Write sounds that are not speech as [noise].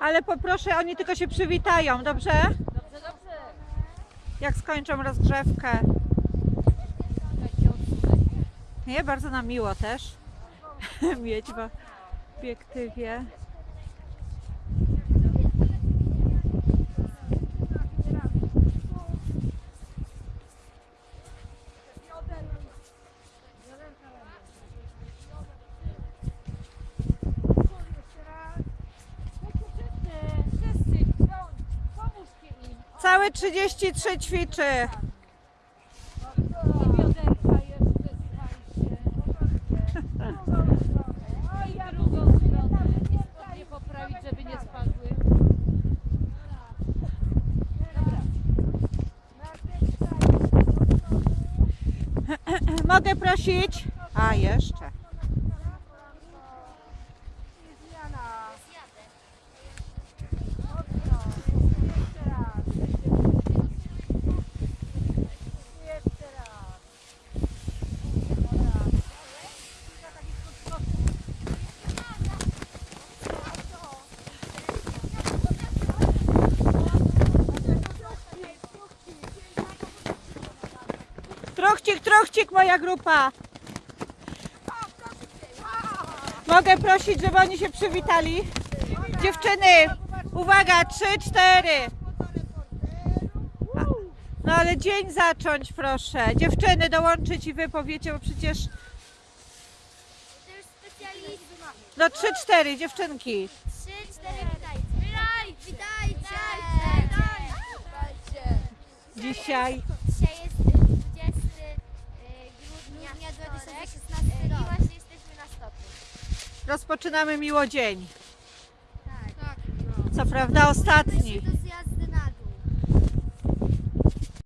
Ale poproszę, oni tylko się przywitają, dobrze? Dobrze, dobrze. Jak skończą rozgrzewkę. Nie, bardzo nam miło też [laughs] mieć w obiektywie. Wszyscy, pomóżcie im. Całe 33 ćwiczy. I bioderka jeszcze, słuchajcie. I drugą stronę. I spodnie poprawić, żeby nie spadły. Dobra. Mogę prosić? A, jeszcze. Truchcik, truchcik, moja grupa. Mogę prosić, żeby oni się przywitali? Dziewczyny, uwaga, trzy, cztery. No ale dzień zacząć, proszę. Dziewczyny, dołączyć i wy powiecie, bo przecież... No trzy, cztery, dziewczynki. Trzy, cztery. Witajcie. Witajcie. Dzisiaj grudnia 2016 i właśnie jesteśmy na stoku. rozpoczynamy miło dzień. Tak. Co prawda ostatni.